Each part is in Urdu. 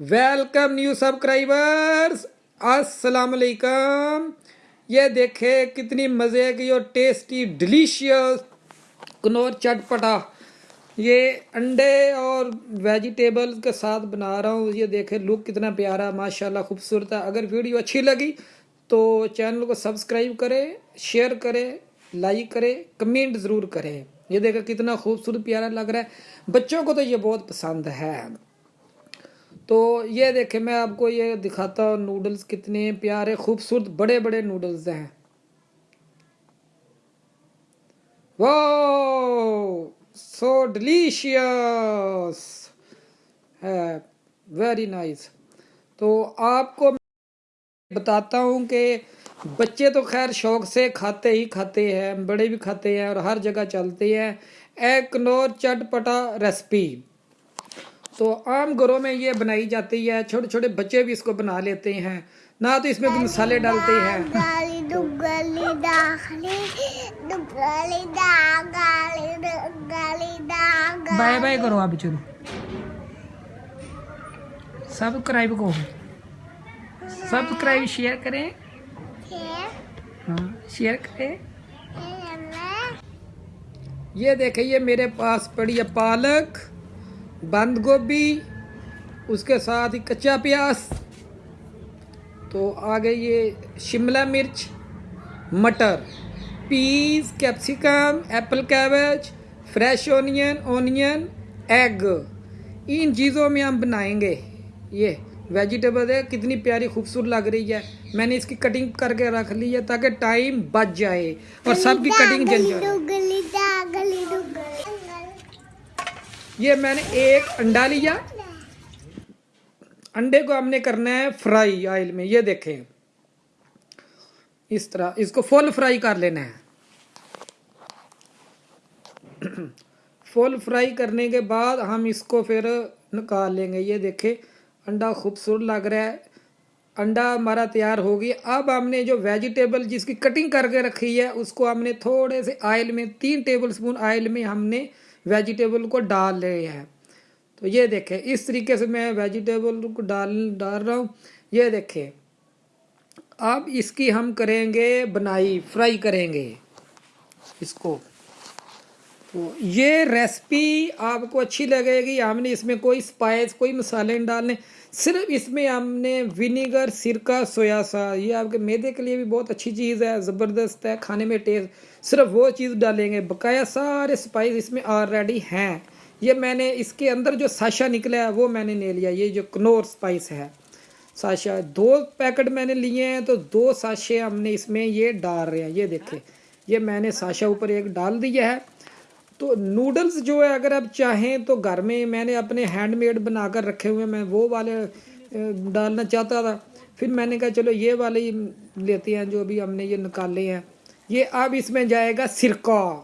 ویلکم نیو سبسکرائبرز السلام علیکم یہ دیکھیں کتنی مزے کی اور ٹیسٹی ڈیلیشیس کنور چٹ پٹا. یہ انڈے اور ویجیٹیبل کے ساتھ بنا رہا ہوں. یہ دیکھیں لک کتنا پیارا، ماشاءاللہ خوبصورت ہے. اگر ویڈیو اچھی لگی تو چینل کو سبسکرائب کریں شیئر کریں لائک کریں کمنٹ ضرور کریں یہ دیکھیں کتنا خوبصورت پیارا لگ رہا ہے. بچوں کو تو یہ بہت پسند ہے. تو یہ دیکھیں میں آپ کو یہ دکھاتا ہوں نوڈلز کتنے پیارے خوبصورت بڑے بڑے نوڈلز ہیں۔ واو! سو ڈلیشیس ہے ویری نائس تو آپ کو بتاتا ہوں کہ بچے تو خیر شوق سے کھاتے ہی کھاتے ہیں، بڑے بھی کھاتے ہیں اور ہر جگہ چلتے ہیں۔ ایک نور چٹ پٹا ریسپی تو عام گھروں میں یہ بنائی جاتی ہے چھوٹے چھوٹے بچے بھی اس کو بنا لیتے ہیں۔ نہ تو اس میں کوئی مسالے ڈالتے ہیں۔ بائے بائے کرو آپ چلو۔ سبسکرائب کو۔ سبسکرائب شیئر کریں۔ ہاں شیئر کریں۔ یہ دیکھیں یہ میرے پاس پڑی ہے پالک۔ بند گوبھی اس کے ساتھ ہی کچا پیاز تو آگے یہ شملہ مرچ مٹر peas capsicum apple cabbage fresh onion onion egg ان چیزوں میں ہم بنائیں گے۔ یہ ویجیٹیبل ہے کتنی پیاری خوبصورت لگ رہی ہے۔ میں نے اس کی کٹنگ کر کے رکھ لی ہے تاکہ ٹائم بچ جائے اور سب کی کٹنگ جل جائے۔ یہ میں نے ایک انڈا لیا۔ انڈے کو ہم نے کرنا ہے فرائی آئل میں، یہ دیکھیں۔ اس طرح، اس کو فل فرائی کر لینا ہے۔ فل فرائی کرنے کے بعد ہم اس کو پھر نکال لیں گے۔ یہ دیکھیں، انڈا خوبصورت لگ رہا ہے۔ انڈا ہمارا تیار ہو گیا۔ اب ہم نے جو ویجیٹیبل جس کی کٹنگ کر کے رکھی ہے، اس کو ہم نے تھوڑے سے آئل میں، تین ٹیبل سپون آئل میں ہم نے ویجیٹیبل کو ڈال رہے ہیں۔ تو یہ دیکھیں، اس طریقے سے میں ویجیٹیبل کو ڈال ڈال رہا ہوں۔ یہ دیکھیں، اب اس کی ہم کریں گے بنائی، فرائی کریں گے۔ اس کو تو یہ ریسپی آپ کو اچھی لگے گی، ہم نے اس میں کوئی سپائس کوئی مسالے نہیں ڈالنے، صرف اس میں ہم نے ونیگر سرکہ سویا سا یہ آپ کے میدے کے لیے بھی بہت اچھی چیز ہے، زبردست ہے، کھانے میں ٹیسٹ صرف وہ چیز ڈالیں گے، بقایا سارے سپائس اس میں آلریڈی ہیں۔ یہ میں نے اس کے اندر جو ساشا نکلا ہے، وہ میں نے لے لیا، یہ جو کنور سپائس ہے۔ ساشا، دو پیکٹ میں نے لیے ہیں، تو دو ساشے ہم نے اس میں یہ ڈال رہے ہیں۔ یہ دیکھیں، یہ میں نے ساشا اوپر ایک ڈال دیا ہے۔ تو نوڈلز جو ہے اگر آپ چاہیں تو گھر میں میں نے اپنے ہینڈ میڈ بنا کر رکھے ہوئے میں وہ والے ڈالنا چاہتا تھا۔ پھر میں نے کہا چلو یہ والے ہی لیتے ہیں جو بھی ہم نے یہ نکالے ہیں۔ یہ اب اس میں جائے گا سرکہ۔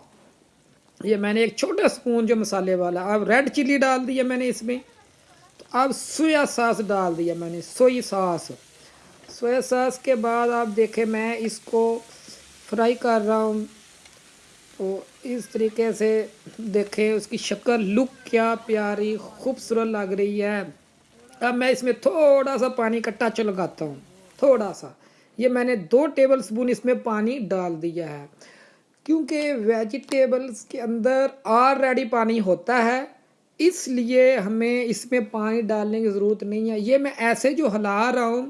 یہ میں نے ایک چھوٹا سپون جو مسالے والا، اب ریڈ چلی ڈال دیا میں نے اس میں۔ تو اب سویا ساس ڈال دیا میں نے، سوئی ساس۔ سویا ساس کے بعد آپ دیکھیں میں اس کو فرائی کر رہا ہوں۔ تو اس طریقے سے دیکھیں اس کی شکل لک کیا پیاری، خوبصورت لگ رہی ہے۔ اب میں اس میں تھوڑا سا پانی کا ٹچ لگاتا ہوں، تھوڑا سا۔ یہ میں نے دو ٹیبل سپون اس میں پانی ڈال دیا ہے۔ کیونکہ ویجیٹیبلز کے اندر آلریڈی پانی ہوتا ہے، اس لیے ہمیں اس میں پانی ڈالنے کی ضرورت نہیں ہے۔ یہ میں ایسے جو ہلا رہا ہوں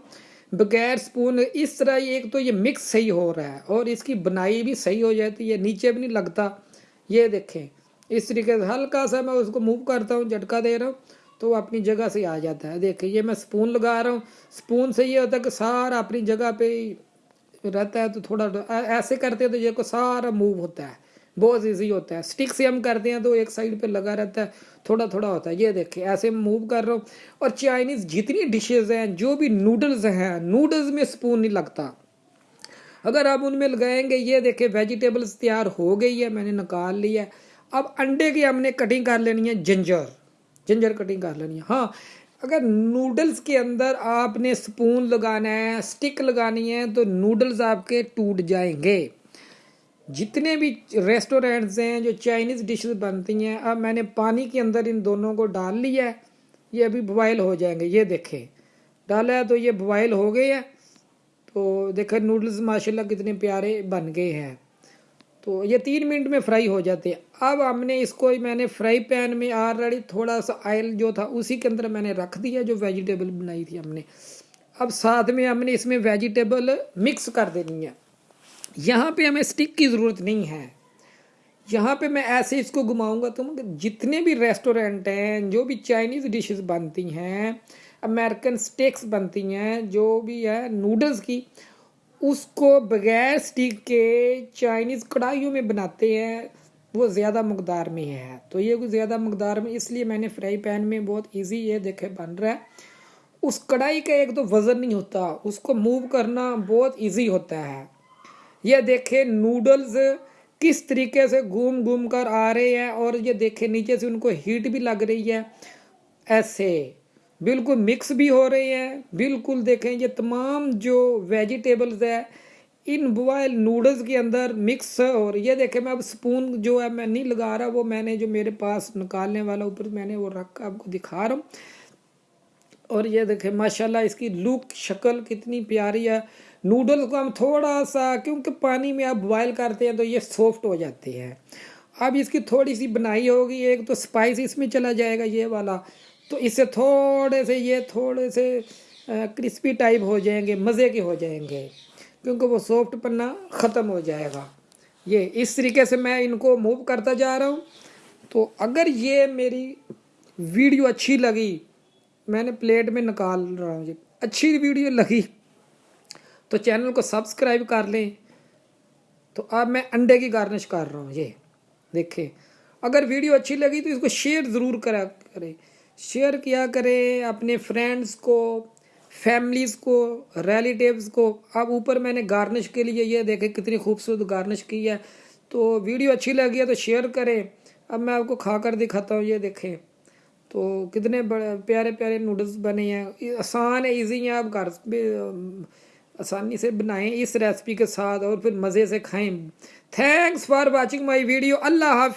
بغیر سپون، اس طرح ایک تو یہ مکس صحیح ہو رہا ہے اور اس کی بنائی بھی صحیح ہو جاتی ہے، نیچے بھی نہیں لگتا۔ یہ دیکھیں، اس طریقے سے ہلکا سا میں اس کو موو کرتا ہوں، جھٹکا دے رہا ہوں، تو وہ اپنی جگہ سے آ جاتا ہے۔ دیکھیں، یہ میں سپون لگا رہا ہوں۔ سپون سے یہ ہوتا ہے کہ سارا اپنی جگہ پہ رہتا ہے، تو تھوڑا ایسے کرتے تو یہ کو سارا موو ہوتا ہے۔ بہت ایزی ہوتا ہے۔ سٹک سے ہم کرتے ہیں تو ایک سائڈ پہ لگا رہتا ہے، تھوڑا تھوڑا ہوتا ہے۔ یہ دیکھیں، ایسے موو کر رہا ہوں۔ اور چائنیز جتنی ڈشز ہیں، جو بھی نوڈلز ہیں نوڈلز میں سپون نہیں لگتا۔ اگر آپ ان میں لگائیں گے، یہ دیکھیں ویجیٹیبلز تیار ہو گئی ہے، میں نے نکال لی ہے۔ اب انڈے کی ہم نے کٹنگ کر لینی ہے جنجر جنجر کٹنگ کر لینی ہے۔ ہاں اگر نوڈلز کے اندر آپ نے سپون لگانا ہے سٹک لگانی ہے، تو نوڈلز آپ کے ٹوٹ جائیں گے۔ جتنے بھی ریسٹورینٹس ہیں جو چائنیز ڈشز بنتی ہیں، اب میں نے پانی کے اندر ان دونوں کو ڈال لیا ہے، یہ ابھی بوائل ہو جائیں گے، یہ دیکھیں۔ ڈالا ہے تو یہ بوائل ہو گئے ہیں۔ تو دیکھیں نوڈلز ماشاءاللہ کتنے پیارے بن گئے ہیں۔ تو یہ تین منٹ میں فرائی ہو جاتے ہیں۔ اب ہم نے اس کو، میں نے فرائی پین میں آلریڈی تھوڑا سا آئل جو تھا، اسی کے اندر میں نے رکھ دیا جو ویجیٹیبل بنائی تھی ہم نے۔ اب ساتھ میں ہم نے اس میں ویجیٹیبل مکس کر دینی ہے۔ یہاں پہ ہمیں سٹک کی ضرورت نہیں ہے۔ یہاں پہ میں ایسے اس کو گھماؤں گا تو جتنے بھی ریسٹورینٹ ہیں، جو بھی چائنیز ڈشز بنتی ہیں امریکن سٹیکس بنتی ہیں، جو بھی ہے نوڈلز کی، اس کو بغیر سٹک کے چائنیز کڑھائیوں میں بناتے ہیں، وہ زیادہ مقدار میں ہے۔ تو یہ زیادہ مقدار میں، اس لیے میں نے فرائی پین میں بہت ایزی یہ دیکھے بن رہا ہے۔ اس کڑھائی کا ایک تو وزن نہیں ہوتا، اس کو موو کرنا بہت ایزی ہوتا ہے۔ یہ دیکھیں نوڈلز کس طریقے سے گھوم گھوم کر آ رہے ہیں اور یہ دیکھیں نیچے سے ان کو ہیٹ بھی لگ رہی ہے۔ ایسے بالکل مکس بھی ہو رہے ہیں۔ بالکل دیکھیں یہ تمام جو ویجیٹیبلز ہے، ان بوائل نوڈلز کے اندر مکس اور یہ دیکھیں میں اب سپون جو ہے میں نہیں لگا رہا، وہ میں نے جو میرے پاس نکالنے والا اوپر میں نے وہ رکھ آپ کو دکھا رہا ہوں۔ اور یہ دیکھیں ماشاءاللہ اس کی لک شکل کتنی پیاری ہے۔ نوڈل کو ہم تھوڑا سا، کیونکہ پانی میں آپ بوائل کرتے ہیں تو یہ سافٹ ہو جاتے ہیں۔ اب اس کی تھوڑی سی بنائی ہوگی، ایک تو سپائس اس میں چلا جائے گا یہ والا۔ تو اس سے تھوڑے سے یہ تھوڑے سے کرسپی ٹائپ ہو جائیں گے، مزے کے ہو جائیں گے۔ کیونکہ وہ سافٹ پنا ختم ہو جائے گا۔ یہ اس طریقے سے میں ان کو موو کرتا جا رہا ہوں۔ تو اگر یہ میری ویڈیو اچھی لگی، میں نے پلیٹ میں نکال رہا ہوں۔ جی اچھی ویڈیو لگی۔ تو چینل کو سبسکرائب کر لیں۔ تو اب میں انڈے کی گارنش کر رہا ہوں، یہ دیکھیں۔ اگر ویڈیو اچھی لگی تو اس کو شیئر ضرور کرا کریں۔ شیئر کیا کریں اپنے فرینڈز کو، فیملیز کو، ریلیٹیوز کو۔ اب اوپر میں نے گارنش کے لیے یہ دیکھیں کتنی خوبصورت گارنش کی ہے۔ تو ویڈیو اچھی لگی ہے تو شیئر کریں۔ اب میں آپ کو کھا کر دکھاتا ہوں، یہ دیکھیں۔ تو کتنے بڑے پیارے پیارے نوڈلز بنے ہیں۔ آسان ہے، ایزی ہیں، آپ گھر آسانی سے بنائیں اس ریسپی کے ساتھ اور پھر مزے سے کھائیں۔ Thanks for watching my video اللہ حافظ۔